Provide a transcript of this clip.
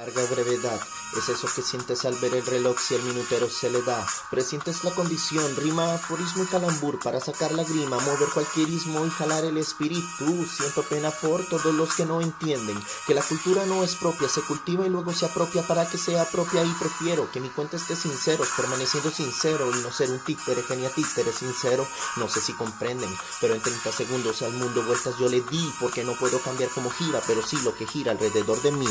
Larga brevedad, es eso que sientes al ver el reloj si el minutero se le da. Presientes la condición, rima, aforismo y calambur para sacar la grima, mover cualquier ismo y jalar el espíritu. Siento pena por todos los que no entienden que la cultura no es propia, se cultiva y luego se apropia para que sea propia y prefiero que mi cuenta esté sincero, permaneciendo sincero y no ser un títere, genia títere sincero. No sé si comprenden, pero en 30 segundos al mundo vueltas yo le di porque no puedo cambiar como gira, pero sí lo que gira alrededor de mí.